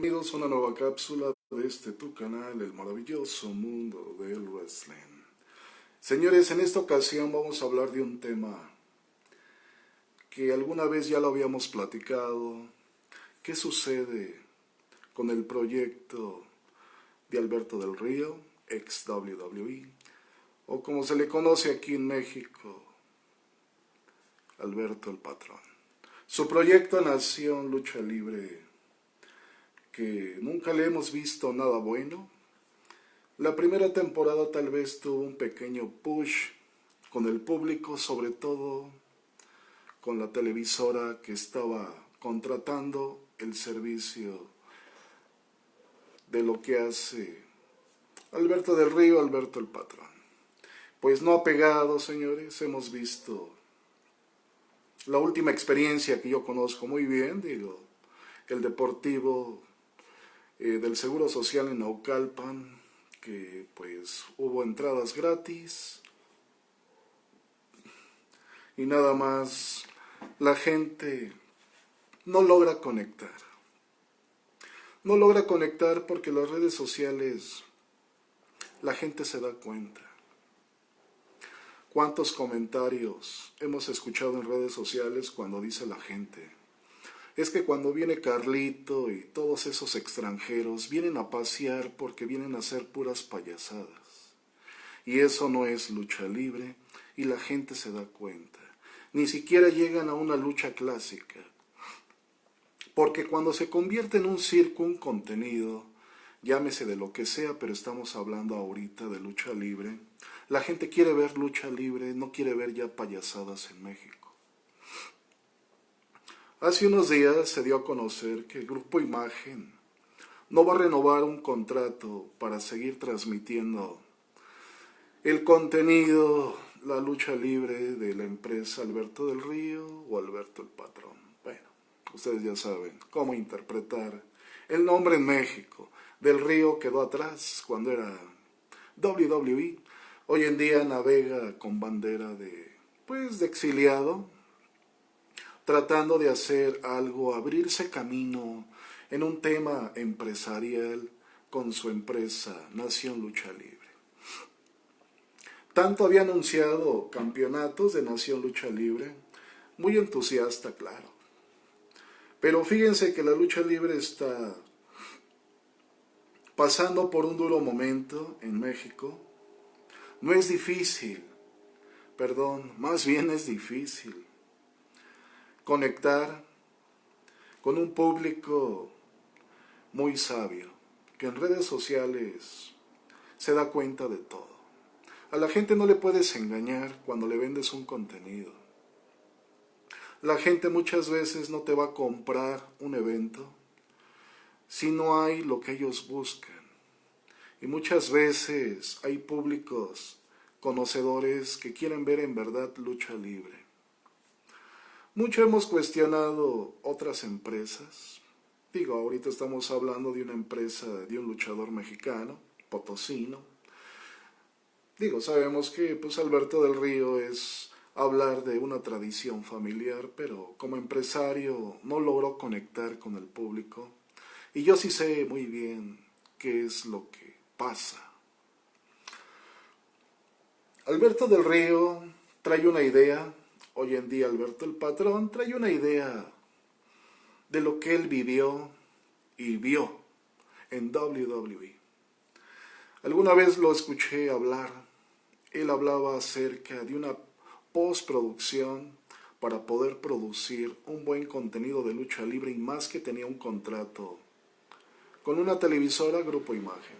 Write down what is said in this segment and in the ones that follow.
Bienvenidos a una nueva cápsula de este tu canal, el maravilloso mundo del wrestling. Señores, en esta ocasión vamos a hablar de un tema que alguna vez ya lo habíamos platicado. ¿Qué sucede con el proyecto de Alberto del Río, ex WWE, o como se le conoce aquí en México, Alberto el Patrón? Su proyecto Nación Lucha Libre que nunca le hemos visto nada bueno. La primera temporada tal vez tuvo un pequeño push con el público, sobre todo con la televisora que estaba contratando el servicio de lo que hace Alberto del Río, Alberto el Patrón. Pues no ha pegado, señores, hemos visto la última experiencia que yo conozco muy bien, digo, el Deportivo eh, del Seguro Social en Naucalpan, que pues hubo entradas gratis y nada más la gente no logra conectar. No logra conectar porque las redes sociales la gente se da cuenta. ¿Cuántos comentarios hemos escuchado en redes sociales cuando dice la gente? Es que cuando viene Carlito y todos esos extranjeros vienen a pasear porque vienen a hacer puras payasadas. Y eso no es lucha libre y la gente se da cuenta. Ni siquiera llegan a una lucha clásica. Porque cuando se convierte en un circo, un contenido, llámese de lo que sea, pero estamos hablando ahorita de lucha libre, la gente quiere ver lucha libre, no quiere ver ya payasadas en México. Hace unos días se dio a conocer que el Grupo Imagen no va a renovar un contrato para seguir transmitiendo el contenido, la lucha libre de la empresa Alberto del Río o Alberto el Patrón. Bueno, ustedes ya saben cómo interpretar el nombre en México. Del Río quedó atrás cuando era WWE. Hoy en día navega con bandera de, pues, de exiliado, tratando de hacer algo, abrirse camino en un tema empresarial con su empresa Nación Lucha Libre. Tanto había anunciado campeonatos de Nación Lucha Libre, muy entusiasta, claro. Pero fíjense que la lucha libre está pasando por un duro momento en México. No es difícil, perdón, más bien es difícil conectar con un público muy sabio, que en redes sociales se da cuenta de todo. A la gente no le puedes engañar cuando le vendes un contenido. La gente muchas veces no te va a comprar un evento si no hay lo que ellos buscan. Y muchas veces hay públicos conocedores que quieren ver en verdad lucha libre. Mucho hemos cuestionado otras empresas. Digo, ahorita estamos hablando de una empresa, de un luchador mexicano, potosino. Digo, sabemos que pues Alberto del Río es hablar de una tradición familiar, pero como empresario no logró conectar con el público. Y yo sí sé muy bien qué es lo que pasa. Alberto del Río trae una idea Hoy en día Alberto el Patrón trae una idea de lo que él vivió y vio en WWE. Alguna vez lo escuché hablar. Él hablaba acerca de una postproducción para poder producir un buen contenido de lucha libre y más que tenía un contrato con una televisora Grupo Imagen.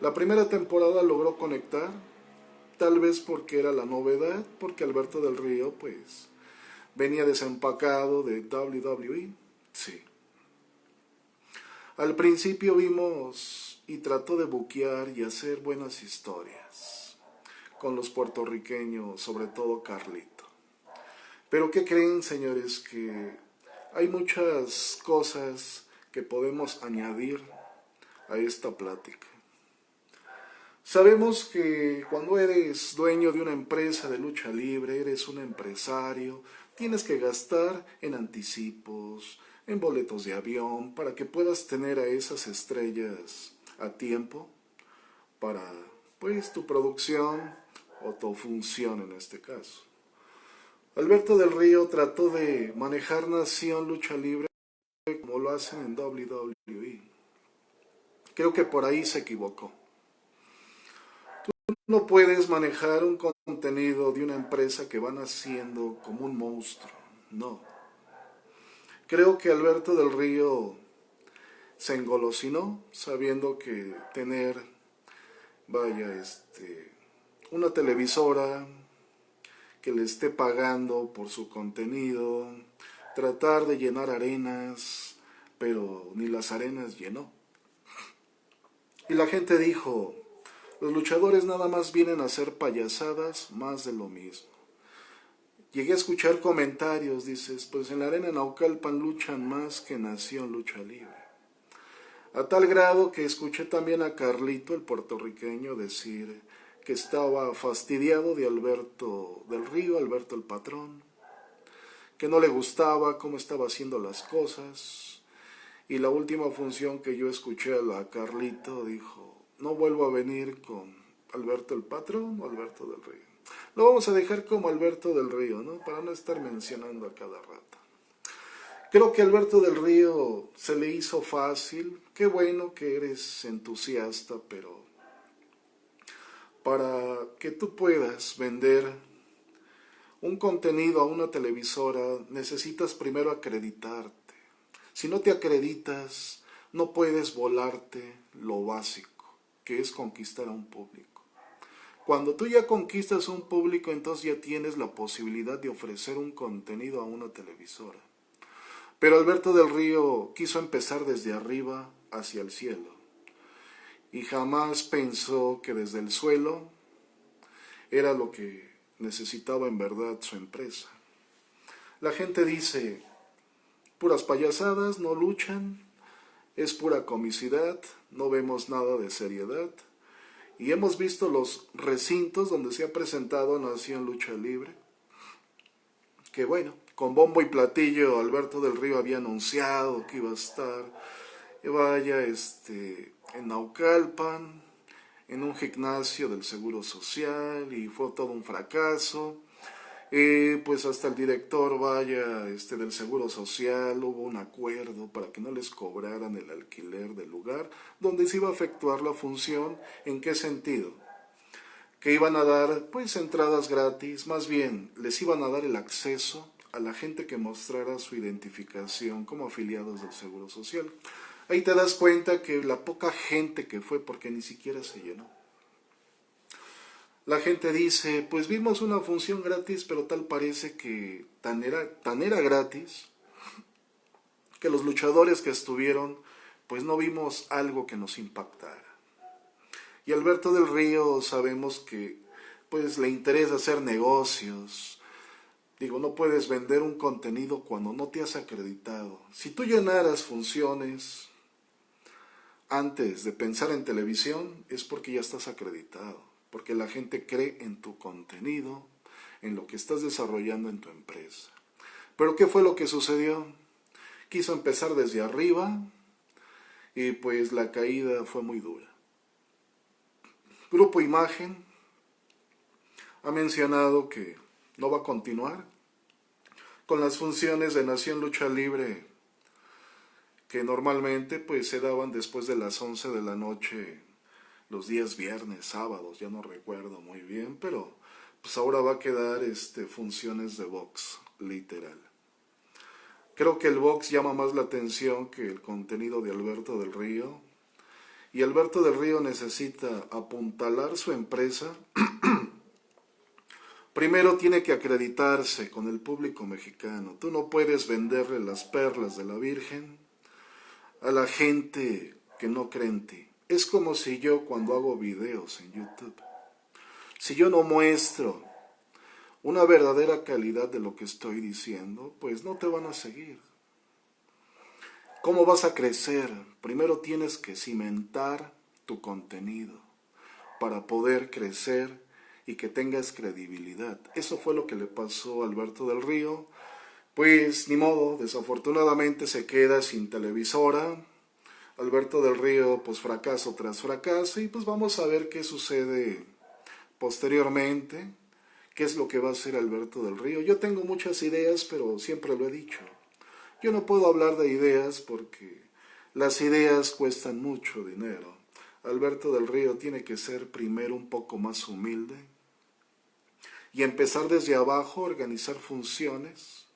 La primera temporada logró conectar Tal vez porque era la novedad, porque Alberto del Río, pues, venía desempacado de WWE. Sí. Al principio vimos y trató de buquear y hacer buenas historias con los puertorriqueños, sobre todo Carlito. Pero ¿qué creen, señores? Que hay muchas cosas que podemos añadir a esta plática. Sabemos que cuando eres dueño de una empresa de lucha libre, eres un empresario, tienes que gastar en anticipos, en boletos de avión, para que puedas tener a esas estrellas a tiempo para pues tu producción o tu función en este caso. Alberto del Río trató de manejar Nación Lucha Libre como lo hacen en WWE. Creo que por ahí se equivocó. No puedes manejar un contenido de una empresa que van haciendo como un monstruo. No. Creo que Alberto del Río se engolosinó sabiendo que tener, vaya, este, una televisora que le esté pagando por su contenido, tratar de llenar arenas, pero ni las arenas llenó. Y la gente dijo, los luchadores nada más vienen a hacer payasadas, más de lo mismo. Llegué a escuchar comentarios, dices, pues en la arena Naucalpan luchan más que Nación Lucha Libre. A tal grado que escuché también a Carlito, el puertorriqueño, decir que estaba fastidiado de Alberto del Río, Alberto el patrón, que no le gustaba cómo estaba haciendo las cosas. Y la última función que yo escuché a Carlito dijo, no vuelvo a venir con Alberto el patrón o Alberto del Río. Lo vamos a dejar como Alberto del Río, ¿no? Para no estar mencionando a cada rato. Creo que Alberto del Río se le hizo fácil. Qué bueno que eres entusiasta, pero para que tú puedas vender un contenido a una televisora necesitas primero acreditarte. Si no te acreditas, no puedes volarte lo básico, que es conquistar a un público. Cuando tú ya conquistas un público, entonces ya tienes la posibilidad de ofrecer un contenido a una televisora. Pero Alberto del Río quiso empezar desde arriba hacia el cielo y jamás pensó que desde el suelo era lo que necesitaba en verdad su empresa. La gente dice, puras payasadas, no luchan, es pura comicidad, no vemos nada de seriedad. Y hemos visto los recintos donde se ha presentado Nación Lucha Libre, que bueno, con bombo y platillo Alberto del Río había anunciado que iba a estar, vaya, este, en Naucalpan, en un gimnasio del Seguro Social y fue todo un fracaso. Eh, pues hasta el director, vaya, este, del Seguro Social, hubo un acuerdo para que no les cobraran el alquiler del lugar donde se iba a efectuar la función. ¿En qué sentido? Que iban a dar, pues, entradas gratis, más bien, les iban a dar el acceso a la gente que mostrara su identificación como afiliados del Seguro Social. Ahí te das cuenta que la poca gente que fue, porque ni siquiera se llenó. La gente dice, pues vimos una función gratis, pero tal parece que tan era, tan era gratis, que los luchadores que estuvieron, pues no vimos algo que nos impactara. Y Alberto del Río sabemos que pues le interesa hacer negocios, Digo, no puedes vender un contenido cuando no te has acreditado. Si tú llenaras funciones antes de pensar en televisión, es porque ya estás acreditado, porque la gente cree en tu contenido, en lo que estás desarrollando en tu empresa. Pero ¿qué fue lo que sucedió? Quiso empezar desde arriba y pues la caída fue muy dura. Grupo Imagen ha mencionado que no va a continuar con las funciones de Nación Lucha Libre que normalmente pues se daban después de las 11 de la noche los días viernes, sábados, ya no recuerdo muy bien, pero pues ahora va a quedar este funciones de box, literal. Creo que el box llama más la atención que el contenido de Alberto del Río. Y Alberto del Río necesita apuntalar su empresa Primero tiene que acreditarse con el público mexicano. Tú no puedes venderle las perlas de la Virgen a la gente que no cree en ti. Es como si yo cuando hago videos en YouTube, si yo no muestro una verdadera calidad de lo que estoy diciendo, pues no te van a seguir. ¿Cómo vas a crecer? Primero tienes que cimentar tu contenido para poder crecer y que tengas credibilidad. Eso fue lo que le pasó a Alberto del Río. Pues ni modo, desafortunadamente se queda sin televisora. Alberto del Río, pues fracaso tras fracaso, y pues vamos a ver qué sucede posteriormente, qué es lo que va a hacer Alberto del Río. Yo tengo muchas ideas, pero siempre lo he dicho. Yo no puedo hablar de ideas porque las ideas cuestan mucho dinero. Alberto del Río tiene que ser primero un poco más humilde y empezar desde abajo a organizar funciones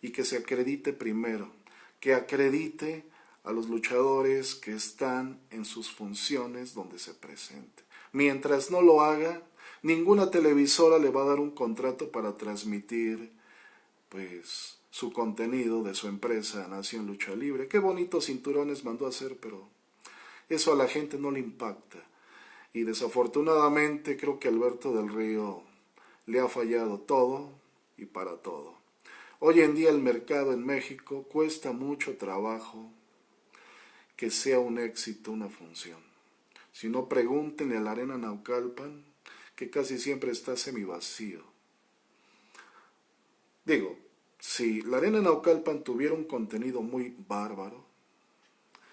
y que se acredite primero, que acredite a los luchadores que están en sus funciones donde se presente. Mientras no lo haga, ninguna televisora le va a dar un contrato para transmitir pues su contenido de su empresa Nación Lucha Libre. Qué bonitos cinturones mandó a hacer, pero eso a la gente no le impacta. Y desafortunadamente creo que Alberto del Río le ha fallado todo y para todo. Hoy en día el mercado en México cuesta mucho trabajo que sea un éxito una función. Si no, pregúntenle a la Arena Naucalpan, que casi siempre está semivacío. Digo, si la Arena Naucalpan tuviera un contenido muy bárbaro,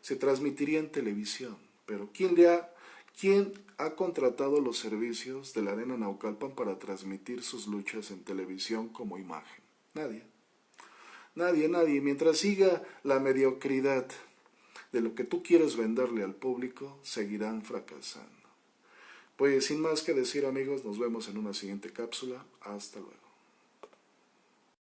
se transmitiría en televisión. Pero ¿quién, le ha, ¿quién ha contratado los servicios de la Arena Naucalpan para transmitir sus luchas en televisión como imagen? Nadie. Nadie, nadie. Mientras siga la mediocridad de lo que tú quieres venderle al público, seguirán fracasando. Pues sin más que decir amigos, nos vemos en una siguiente cápsula. Hasta luego.